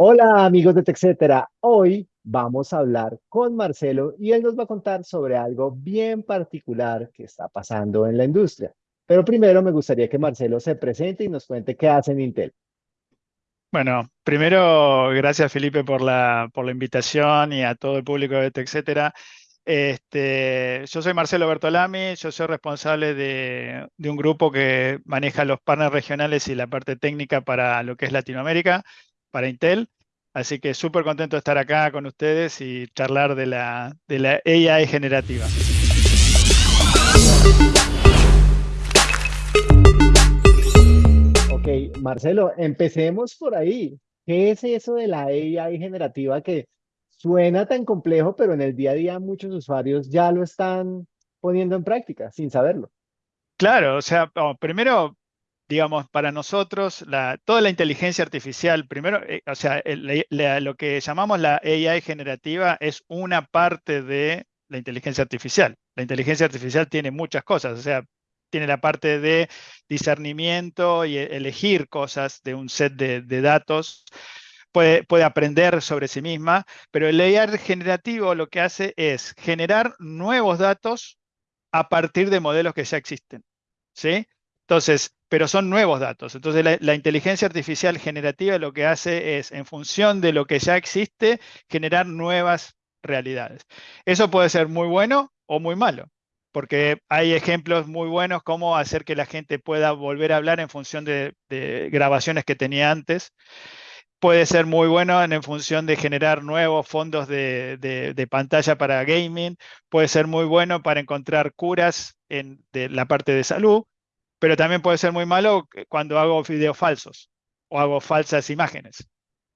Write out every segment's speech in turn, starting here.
Hola amigos de TechCetera, hoy vamos a hablar con Marcelo y él nos va a contar sobre algo bien particular que está pasando en la industria. Pero primero me gustaría que Marcelo se presente y nos cuente qué hace en Intel. Bueno, primero, gracias Felipe por la, por la invitación y a todo el público de TechCetera. Este, yo soy Marcelo Bertolami, yo soy responsable de, de, un grupo que maneja los partners regionales y la parte técnica para lo que es Latinoamérica, para Intel. Así que súper contento de estar acá con ustedes y charlar de la, de la AI generativa. Ok, Marcelo, empecemos por ahí. ¿Qué es eso de la AI generativa que suena tan complejo, pero en el día a día muchos usuarios ya lo están poniendo en práctica sin saberlo. Claro, o sea, primero, digamos, para nosotros, toda la inteligencia artificial, primero, eh, o sea, lo que llamamos la AI generativa es una parte de la inteligencia artificial. La inteligencia artificial tiene muchas cosas, o sea, tiene la parte de discernimiento y e, elegir cosas de un set de, de datos puede, aprender sobre sí misma, pero el AI generativo lo que hace es generar nuevos datos a partir de modelos que ya existen. ¿sí? Entonces, pero son nuevos datos. Entonces, la, inteligencia artificial generativa lo que hace es, en función de lo que ya existe, generar nuevas realidades. Eso puede ser muy bueno o muy malo, porque hay ejemplos muy buenos como hacer que la gente pueda volver a hablar en función de, de grabaciones que tenía antes puede ser muy bueno en, función de generar nuevos fondos de, pantalla para gaming, puede ser muy bueno para encontrar curas en de la parte de salud, pero también puede ser muy malo cuando hago videos falsos o hago falsas imágenes.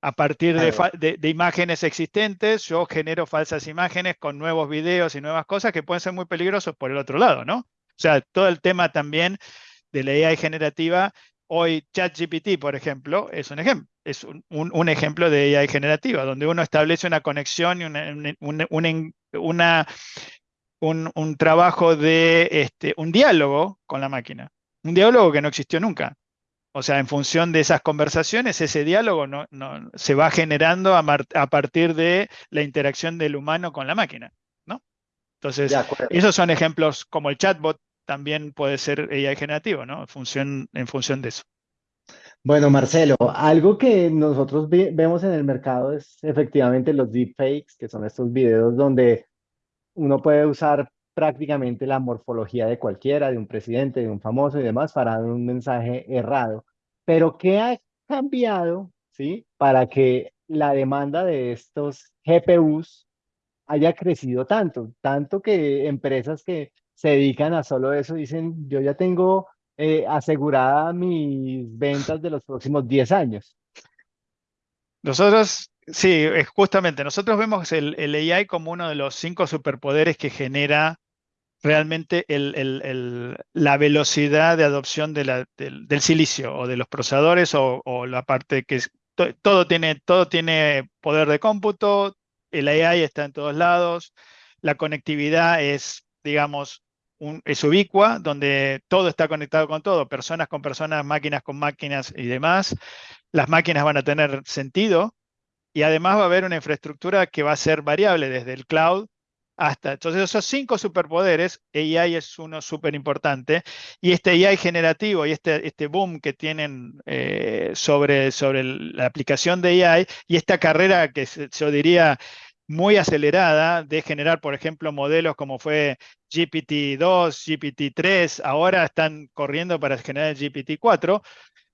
A partir de, de, imágenes existentes, yo genero falsas imágenes con nuevos videos y nuevas cosas que pueden ser muy peligrosos por el otro lado, ¿no? O sea, todo el tema también de la AI generativa Hoy ChatGPT, por ejemplo, es un ejemplo, es un, ejemplo de AI generativa, donde uno establece una conexión y una, un, trabajo de este, un diálogo con la máquina. Un diálogo que no existió nunca. O sea, en función de esas conversaciones, ese diálogo no, se va generando a, partir de la interacción del humano con la máquina. ¿no? Entonces, esos son ejemplos como el chatbot también puede ser AI generativo, ¿no? Función, en función de eso. Bueno, Marcelo, algo que nosotros vemos en el mercado es efectivamente los deepfakes, que son estos videos donde uno puede usar prácticamente la morfología de cualquiera, de un presidente, de un famoso y demás, para dar un mensaje errado. Pero ¿qué ha cambiado, sí, para que la demanda de estos GPUs haya crecido tanto? Tanto que empresas que se dedican a solo eso, dicen, yo ya tengo eh, asegurada mis ventas de los próximos 10 años. Nosotros, sí, justamente, nosotros vemos el, el AI como uno de los cinco superpoderes que genera realmente la velocidad de adopción de del, silicio o de los procesadores o, la parte que todo, tiene, todo tiene poder de cómputo, el AI está en todos lados, la conectividad es digamos, es ubicua, donde todo está conectado con todo, personas con personas, máquinas con máquinas y demás. Las máquinas van a tener sentido y además va a haber una infraestructura que va a ser variable desde el cloud hasta. Entonces, esos cinco superpoderes, AI es uno súper importante, y este AI generativo y este, este boom que tienen eh, sobre, sobre la aplicación de AI y esta carrera que yo diría muy acelerada de generar, por ejemplo, modelos como fue GPT-2, GPT-3, ahora están corriendo para generar GPT-4,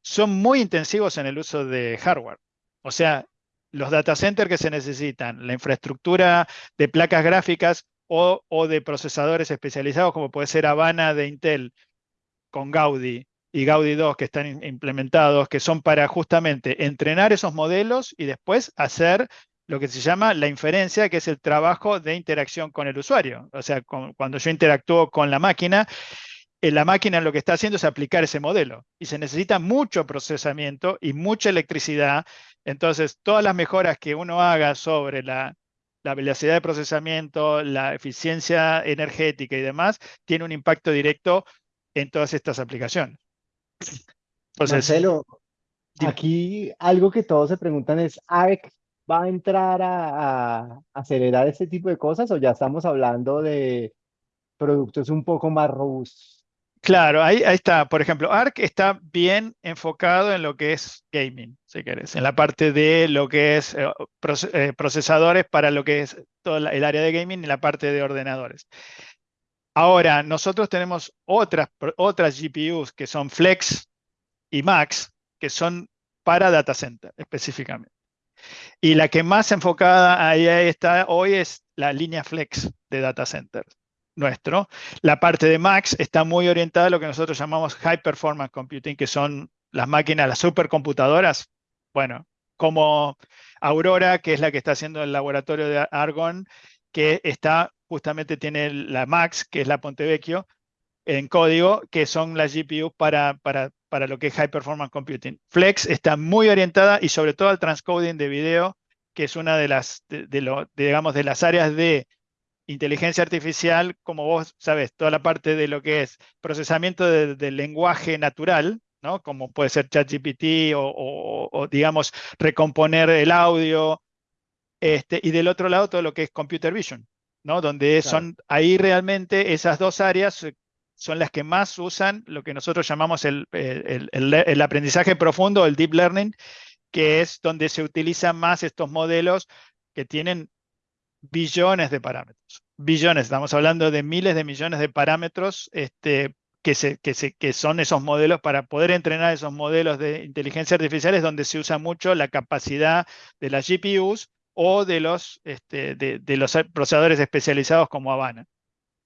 son muy intensivos en el uso de hardware. O sea, los data centers que se necesitan, la infraestructura de placas gráficas o, de procesadores especializados, como puede ser Habana de Intel con Gaudi y Gaudi 2 que están implementados, que son para justamente entrenar esos modelos y después hacer lo que se llama la inferencia, que es el trabajo de interacción con el usuario. O sea, cuando yo interactúo con la máquina, eh, la máquina lo que está haciendo es aplicar ese modelo y se necesita mucho procesamiento y mucha electricidad. Entonces, todas las mejoras que uno haga sobre la, velocidad de procesamiento, la eficiencia energética y demás, tiene un impacto directo en todas estas aplicaciones. Marcelo, aquí algo que todos se preguntan es, ¿ARC va a entrar a, a acelerar este tipo de cosas o ya estamos hablando de productos un poco más robustos? Claro, ahí, está. Por ejemplo, ARC está bien enfocado en lo que es gaming, si querés, en la parte de lo que es eh, eh, procesadores para lo que es todo el área de gaming y la parte de ordenadores. Ahora, nosotros tenemos otras, otras GPUs que son Flex y Max, que son para data center específicamente. Y la que más enfocada ahí está hoy es la línea Flex de data centers nuestro. La parte de Max está muy orientada a lo que nosotros llamamos High Performance Computing, que son las máquinas, las supercomputadoras. Bueno, como Aurora, que es la que está haciendo el laboratorio de Argon, que está justamente tiene la Max, que es la Pontevecchio, en código, que son las GPU para, para, para lo que es High Performance Computing. Flex está muy orientada y sobre todo al transcoding de video, que es una de las, de, digamos, de las áreas de inteligencia artificial, como vos sabes, toda la parte de lo que es procesamiento del lenguaje natural, ¿no? como puede ser ChatGPT o, o, digamos, recomponer el audio, este, y del otro lado todo lo que es computer vision, ¿no? donde son ahí realmente esas dos áreas son las que más usan lo que nosotros llamamos el, el, el aprendizaje profundo, el deep learning, que es donde se utilizan más estos modelos que tienen billones de parámetros. Billones, estamos hablando de miles de millones de parámetros este, que, se, que, se, que son esos modelos para poder entrenar esos modelos de inteligencia artificial es donde se usa mucho la capacidad de las GPUs o de los, este, de, los procesadores especializados como Habana,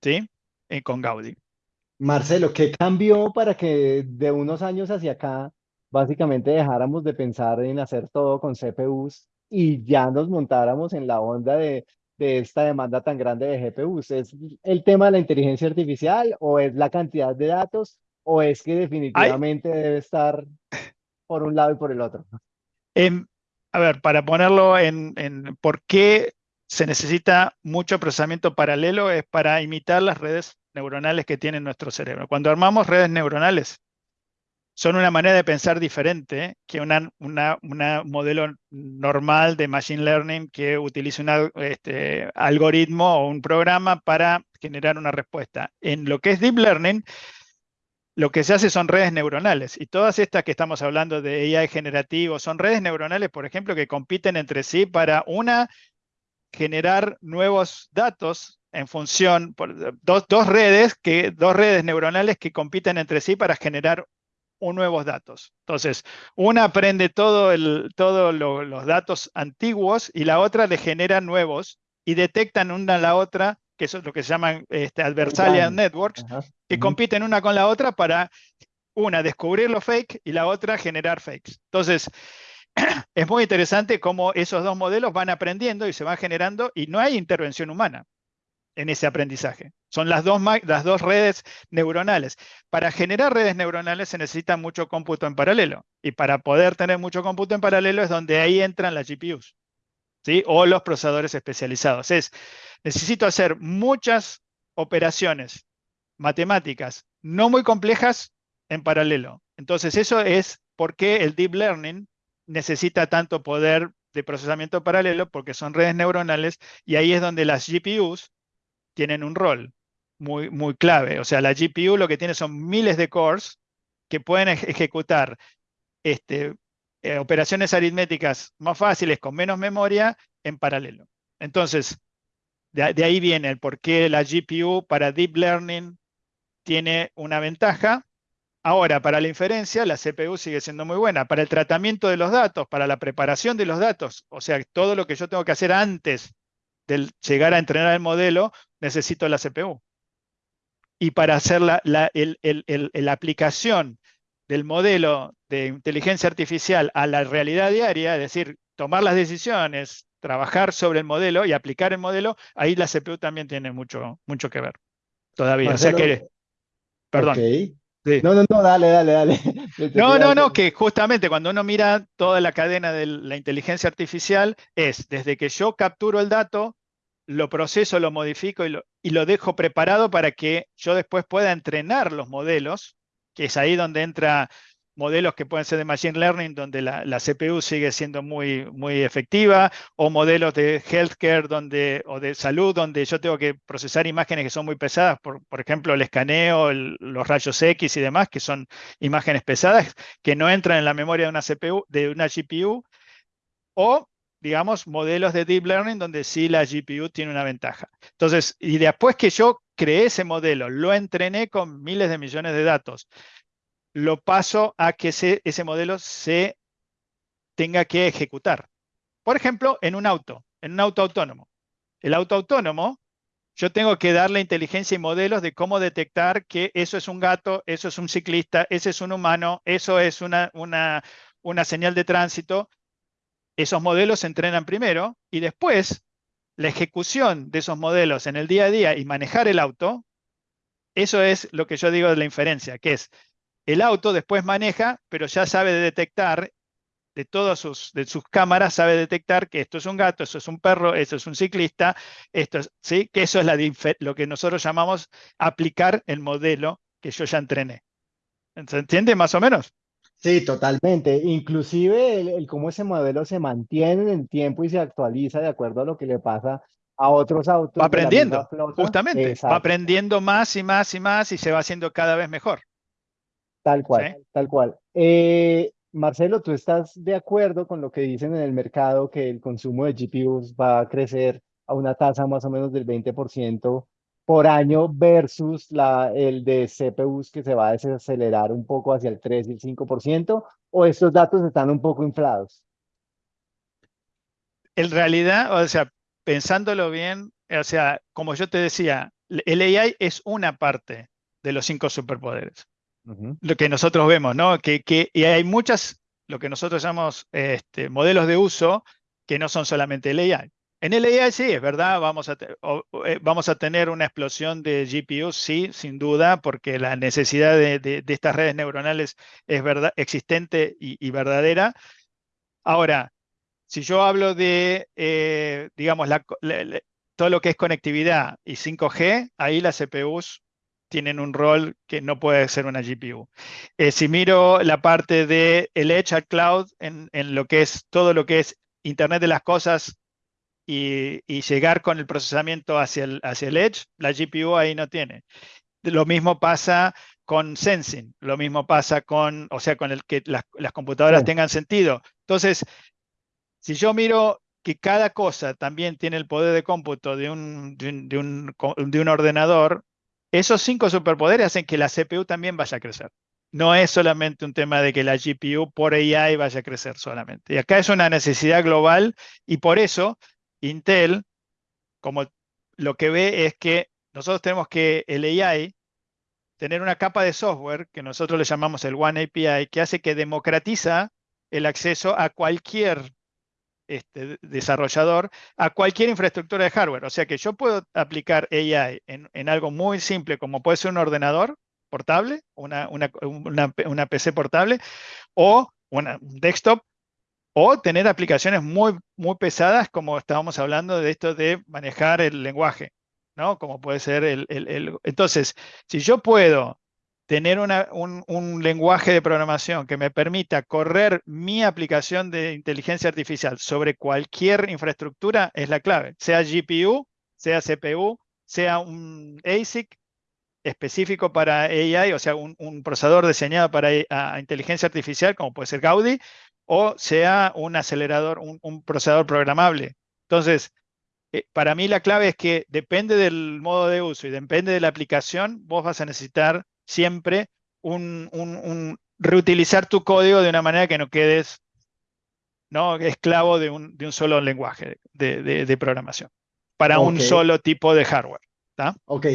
¿sí? Eh, con Gaudi. Marcelo, ¿qué cambió para que de unos años hacia acá básicamente dejáramos de pensar en hacer todo con CPUs y ya nos montáramos en la onda de de esta demanda tan grande de GPUs? ¿Es el tema de la inteligencia artificial o es la cantidad de datos o es que definitivamente debe estar por un lado y por el otro? A ver, para ponerlo en, en por qué se necesita mucho procesamiento paralelo es para imitar las redes neuronales que tiene nuestro cerebro. Cuando armamos redes neuronales, son una manera de pensar diferente que un una, modelo normal de Machine Learning que utiliza un este, algoritmo o un programa para generar una respuesta. En lo que es Deep Learning, lo que se hace son redes neuronales. Y todas estas que estamos hablando de AI generativo son redes neuronales, por ejemplo, que compiten entre sí para una, generar nuevos datos en función, por, dos, dos, redes que, dos redes neuronales que compiten entre sí para generar nuevos datos. Entonces, una aprende todos todo los datos antiguos y la otra le genera nuevos y detectan una a la otra, que eso es lo que se llaman este, adversarial networks, que compiten una con la otra para, una, descubrir los fake y la otra generar fakes. Entonces, es muy interesante cómo esos dos modelos van aprendiendo y se van generando y no hay intervención humana en ese aprendizaje. Son las dos, las dos redes neuronales. Para generar redes neuronales se necesita mucho cómputo en paralelo. Y para poder tener mucho cómputo en paralelo es donde ahí entran las GPUs. ¿sí? O los procesadores especializados. Es, necesito hacer muchas operaciones matemáticas no muy complejas en paralelo. Entonces eso es por qué el deep learning necesita tanto poder de procesamiento paralelo, porque son redes neuronales, y ahí es donde las GPUs tienen un rol muy, muy clave. O sea, la GPU lo que tiene son miles de cores que pueden ejecutar este, eh, operaciones aritméticas más fáciles con menos memoria en paralelo. Entonces, de, de, ahí viene el por qué la GPU para Deep Learning tiene una ventaja. Ahora, para la inferencia, la CPU sigue siendo muy buena. Para el tratamiento de los datos, para la preparación de los datos, o sea, todo lo que yo tengo que hacer antes de llegar a entrenar el modelo, necesito la CPU. Y para hacer la, aplicación del modelo de inteligencia artificial a la realidad diaria, es decir, tomar las decisiones, trabajar sobre el modelo y aplicar el modelo, ahí la CPU también tiene mucho, mucho que ver. Todavía. o sea que. Perdón. No, no, no, dale, dale, dale. No, no, no, que justamente cuando uno mira toda la cadena de la inteligencia artificial, es desde que yo capturo el dato, lo proceso, lo modifico y lo, y lo dejo preparado para que yo después pueda entrenar los modelos, que es ahí donde entra modelos que pueden ser de Machine Learning, donde la, CPU sigue siendo muy, muy efectiva, o modelos de healthcare donde, o de salud, donde yo tengo que procesar imágenes que son muy pesadas, por, por ejemplo, el escaneo, los rayos X y demás, que son imágenes pesadas, que no entran en la memoria de una CPU, de una GPU, o digamos, modelos de deep learning donde sí la GPU tiene una ventaja. Entonces, y después que yo creé ese modelo, lo entrené con miles de millones de datos, lo paso a que ese modelo se tenga que ejecutar. Por ejemplo, en un auto, en un auto autónomo. El auto autónomo, yo tengo que darle inteligencia y modelos de cómo detectar que eso es un gato, eso es un ciclista, ese es un humano, eso es una, una, una señal de tránsito. Esos modelos se entrenan primero y después la ejecución de esos modelos en el día a día y manejar el auto, eso es lo que yo digo de la inferencia, que es el auto después maneja, pero ya sabe detectar de todas sus, de sus cámaras, sabe detectar que esto es un gato, eso es un perro, eso es un ciclista, esto es, ¿sí? que eso es la, lo que nosotros llamamos aplicar el modelo que yo ya entrené. ¿Se entiende más o menos? Sí, totalmente. Inclusive el, cómo ese modelo se mantiene en el tiempo y se actualiza de acuerdo a lo que le pasa a otros autos. Va aprendiendo, justamente. Va aprendiendo más y más y más y se va haciendo cada vez mejor. Tal cual, tal cual. Eh, Marcelo, ¿tú estás de acuerdo con lo que dicen en el mercado que el consumo de GPUs va a crecer a una tasa más o menos del 20% por año versus la, el de CPUs que se va a desacelerar un poco hacia el 3 y el 5%? ¿O estos datos están un poco inflados? En realidad, o sea, pensándolo bien, o sea, como yo te decía, el AI es una parte de los cinco superpoderes lo que nosotros vemos, ¿no? Que, que, y hay muchas, lo que nosotros llamamos este, modelos de uso que no son solamente el AI. En el AI sí, es verdad, vamos a, eh, vamos a tener una explosión de GPUs, sí, sin duda, porque la necesidad de, de, estas redes neuronales es verdad, existente y, verdadera. Ahora, si yo hablo de, eh, digamos, todo lo que es conectividad y 5G, ahí las CPUs tienen un rol que no puede ser una GPU. Eh, si miro la parte de el Edge al Cloud en, lo que es todo lo que es Internet de las cosas y, llegar con el procesamiento hacia el, hacia el Edge, la GPU ahí no tiene. Lo mismo pasa con sensing, lo mismo pasa con, o sea, con el que las, computadoras tengan sentido. Entonces, si yo miro que cada cosa también tiene el poder de cómputo de un, de un ordenador, esos cinco superpoderes hacen que la CPU también vaya a crecer. No es solamente un tema de que la GPU por AI vaya a crecer solamente. Y acá es una necesidad global y por eso Intel, como lo que ve es que nosotros tenemos que el AI tener una capa de software que nosotros le llamamos el One API, que hace que democratiza el acceso a cualquier este, desarrollador a cualquier infraestructura de hardware. O sea que yo puedo aplicar AI en, algo muy simple como puede ser un ordenador portable, una, una, PC portable o un desktop o tener aplicaciones muy, muy pesadas como estábamos hablando de esto de manejar el lenguaje, ¿no? Como puede ser el... el entonces, si yo puedo tener un, lenguaje de programación que me permita correr mi aplicación de inteligencia artificial sobre cualquier infraestructura es la clave, sea GPU, sea CPU, sea un ASIC específico para AI, o sea, un, procesador diseñado para inteligencia artificial, como puede ser Gaudi, o sea un acelerador, un, procesador programable. Entonces, eh, para mí la clave es que depende del modo de uso y depende de la aplicación, vos vas a necesitar siempre un, reutilizar tu código de una manera que no quedes ¿no? esclavo de un, solo lenguaje de, programación para un solo tipo de hardware. Ok.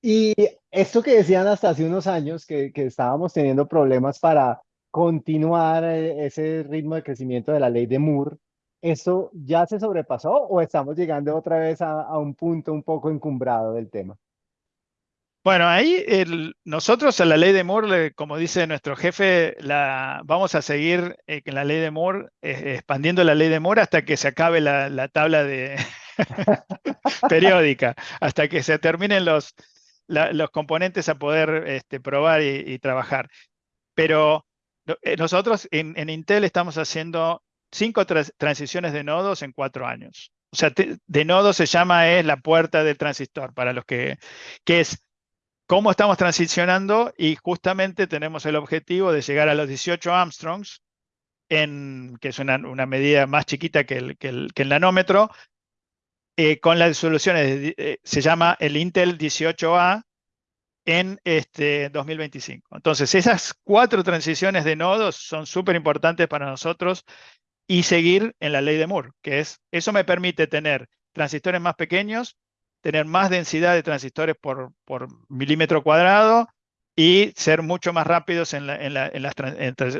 Y esto que decían hasta hace unos años, que, estábamos teniendo problemas para continuar eh, ese ritmo de crecimiento de la ley de Moore, ¿eso ya se sobrepasó o estamos llegando otra vez a un punto un poco encumbrado del tema? Bueno, ahí nosotros a la ley de Moore, como dice nuestro jefe, la, vamos a seguir en eh, la ley de Moore, eh, expandiendo la ley de Moore hasta que se acabe la, tabla de periódica, hasta que se terminen los, los componentes a poder este, probar y, trabajar. Pero eh, nosotros en, Intel estamos haciendo cinco transiciones de nodos en cuatro años. O sea, de nodo se llama es la puerta del transistor, para los que, que es cómo estamos transicionando y justamente tenemos el objetivo de llegar a los 18 Armstrongs, que es una, medida más chiquita que el, que el, nanómetro, eh, con las soluciones, eh, se llama el Intel 18A en este 2025. Entonces, esas cuatro transiciones de nodos son súper importantes para nosotros y seguir en la ley de Moore, que es, eso me permite tener transistores más pequeños, tener más densidad de transistores por, por milímetro cuadrado y ser mucho más rápidos en, la, en, las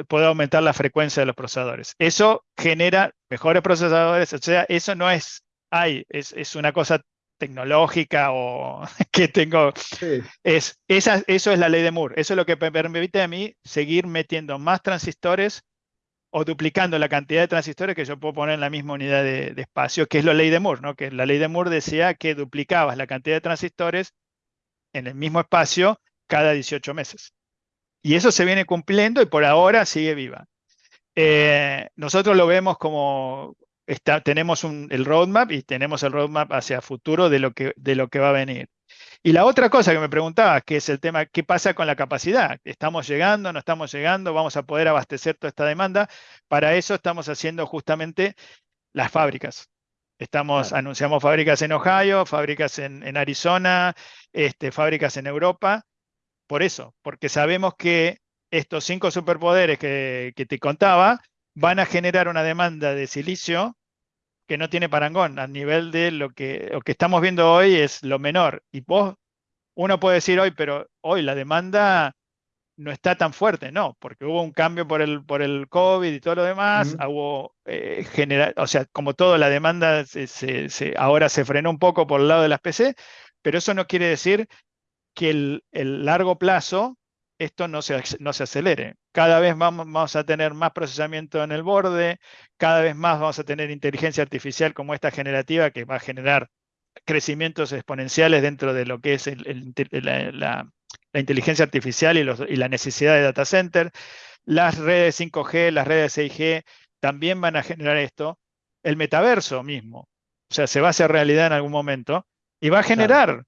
poder aumentar la frecuencia de los procesadores. Eso genera mejores procesadores, o sea, eso no es, hay, es, es una cosa tecnológica o que tengo. Es, esa, eso es la ley de Moore. Eso es lo que me permite a mí seguir metiendo más transistores o duplicando la cantidad de transistores que yo puedo poner en la misma unidad de, espacio, que es la ley de Moore, ¿no? Que la ley de Moore decía que duplicabas la cantidad de transistores en el mismo espacio cada 18 meses. Y eso se viene cumpliendo y por ahora sigue viva. Eh, nosotros lo vemos como, tenemos el roadmap y tenemos el roadmap hacia futuro de lo, que, de lo que va a venir. Y la otra cosa que me preguntaba, que es el tema, ¿qué pasa con la capacidad? ¿Estamos llegando? ¿No estamos llegando? ¿Vamos a poder abastecer toda esta demanda? Para eso estamos haciendo justamente las fábricas. Estamos, anunciamos fábricas en Ohio, fábricas en, Arizona, este, fábricas en Europa. Por eso, porque sabemos que estos cinco superpoderes que, que te contaba van a generar una demanda de silicio que no tiene parangón, a nivel de lo que, lo que estamos viendo hoy es lo menor. Y vos, uno puede decir hoy, pero hoy la demanda no está tan fuerte, no, porque hubo un cambio por el, por el COVID y todo lo demás, hubo eh, o sea, como todo, la demanda se, ahora se frenó un poco por el lado de las PC, pero eso no quiere decir que el, el largo plazo esto no se, no se acelere. Cada vez vamos, vamos, a tener más procesamiento en el borde, cada vez más vamos a tener inteligencia artificial como esta generativa que va a generar crecimientos exponenciales dentro de lo que es la, inteligencia artificial y, los, y, la necesidad de data center. Las redes 5G, las redes 6G también van a generar esto. El metaverso mismo, o sea, se va a hacer realidad en algún momento y va a generar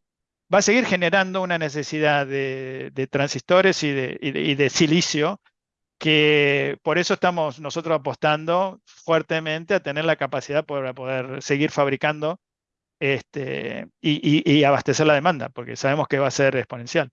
va a seguir generando una necesidad de, transistores y de, silicio, que por eso estamos nosotros apostando fuertemente a tener la capacidad para poder seguir fabricando este, y, abastecer la demanda, porque sabemos que va a ser exponencial.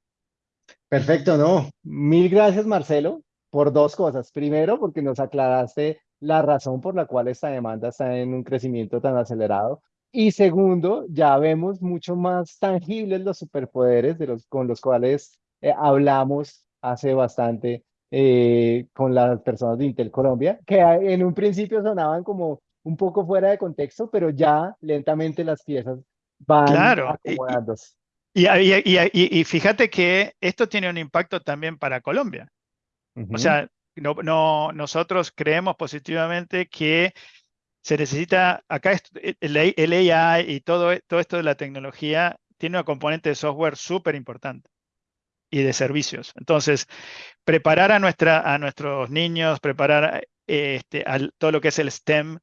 Perfecto, no. Mil gracias, Marcelo, por dos cosas. Primero, porque nos aclaraste la razón por la cual esta demanda está en un crecimiento tan acelerado. Y segundo, ya vemos mucho más tangibles los superpoderes de los, con los cuales eh, hablamos hace bastante eh, con las personas de Intel Colombia, que en un principio sonaban como un poco fuera de contexto, pero ya lentamente las piezas van claro. acomodándose. Y, y, y, fíjate que esto tiene un impacto también para Colombia. O sea, no, no, nosotros creemos positivamente que se necesita, acá e, el, AI y todo, todo esto de la tecnología tiene una componente de software súper importante y de servicios. Entonces, preparar a, nuestra, a nuestros niños, preparar este, a todo lo que es el STEM,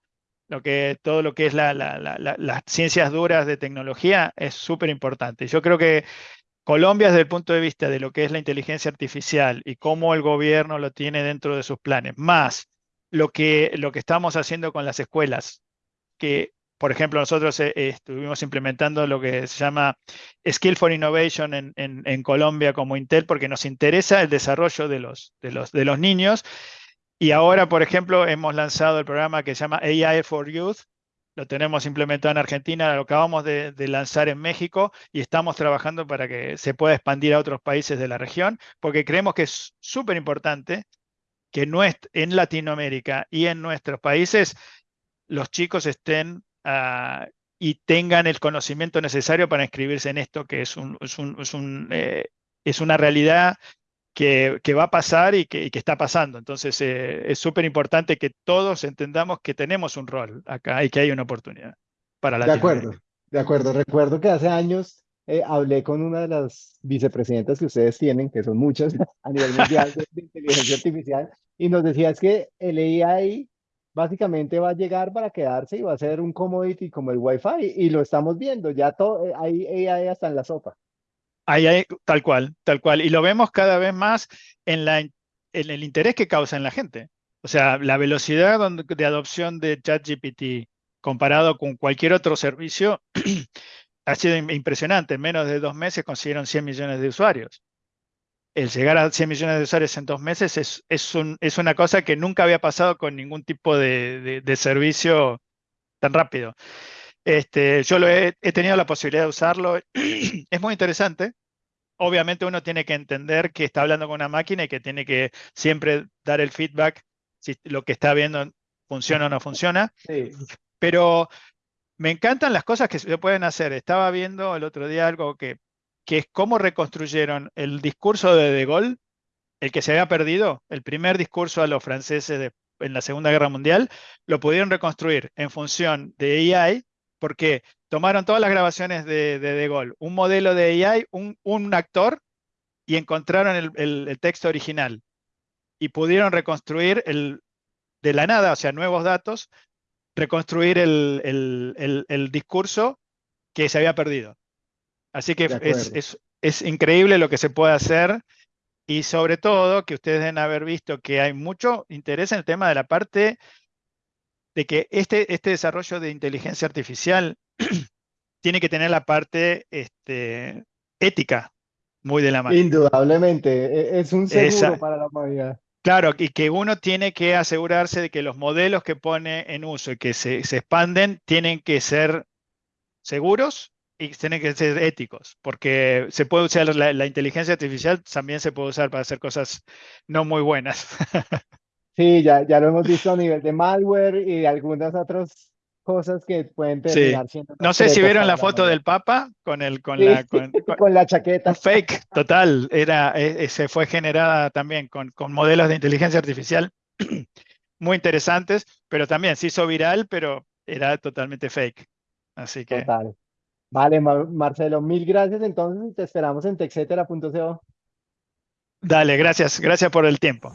lo que, todo lo que es la, las ciencias duras de tecnología es súper importante. Yo creo que Colombia, desde el punto de vista de lo que es la inteligencia artificial y cómo el gobierno lo tiene dentro de sus planes, más lo que, lo que estamos haciendo con las escuelas, que por ejemplo, nosotros eh, estuvimos implementando lo que se llama Skill for Innovation en, en, Colombia como Intel, porque nos interesa el desarrollo de los, de, los, de los niños. Y ahora, por ejemplo, hemos lanzado el programa que se llama AI for Youth. Lo tenemos implementado en Argentina, lo acabamos de, de lanzar en México y estamos trabajando para que se pueda expandir a otros países de la región, porque creemos que es súper importante que en Latinoamérica y en nuestros países los chicos estén ah, y tengan el conocimiento necesario para inscribirse en esto, que es, un, es, eh, una realidad que, va a pasar y que, está pasando. Entonces, eh, es súper importante que todos entendamos que tenemos un rol acá y que hay una oportunidad para la De acuerdo, de acuerdo. Recuerdo que hace años eh, hablé con una de las vicepresidentas que ustedes tienen, que son muchas a nivel mundial de, de inteligencia artificial, y nos decía es que el AI básicamente va a llegar para quedarse y va a ser un commodity como el Wi-Fi, y lo estamos viendo, ya todo, eh, hay AI hasta en la sopa. Ahí hay, tal cual, tal cual. Y lo vemos cada vez más en, la, en el interés que causa en la gente. O sea, la velocidad de adopción de ChatGPT comparado con cualquier otro servicio ha sido impresionante. En menos de dos meses consiguieron 100 millones de usuarios. El llegar a 100 millones de usuarios en dos meses es, es, un, es una cosa que nunca había pasado con ningún tipo de, de, servicio tan rápido. Este, yo lo he, he, tenido la posibilidad de usarlo. es muy interesante. Obviamente uno tiene que entender que está hablando con una máquina y que tiene que siempre dar el feedback si lo que está viendo funciona o no funciona. Sí. Pero me encantan las cosas que se pueden hacer. Estaba viendo el otro día algo que, que es cómo reconstruyeron el discurso de De Gaulle, el que se había perdido, el primer discurso a los franceses en la Segunda Guerra Mundial, lo pudieron reconstruir en función de AI, porque tomaron todas las grabaciones de De, de Gaulle, un modelo de AI, un, un actor, y encontraron el, el, el, texto original. Y pudieron reconstruir el, de la nada, o sea, nuevos datos, reconstruir el, el, el, discurso que se había perdido. Así que es, es, es, increíble lo que se puede hacer y sobre todo que ustedes deben haber visto que hay mucho interés en el tema de la parte de que este, este desarrollo de inteligencia artificial tiene que tener la parte este, ética muy de la mano. Indudablemente, e, es un seguro Esa, para la humanidad. Claro, y que uno tiene que asegurarse de que los modelos que pone en uso y que se, se expanden tienen que ser seguros y tienen que ser éticos, porque se puede usar la, inteligencia artificial, también se puede usar para hacer cosas no muy buenas. Sí, ya, ya lo hemos visto a nivel de malware y algunas otras cosas que pueden terminar sí. siendo. No sé si vieron la foto del Papa con el con, sí, la, con, con, con, la chaqueta. Fake, total. Era, e, se fue generada también con, con modelos de inteligencia artificial muy interesantes, pero también se hizo viral, pero era totalmente fake. Así que. Total. Vale, Mar Marcelo, mil gracias. Entonces te esperamos en texetera.co. Dale, gracias. Gracias por el tiempo.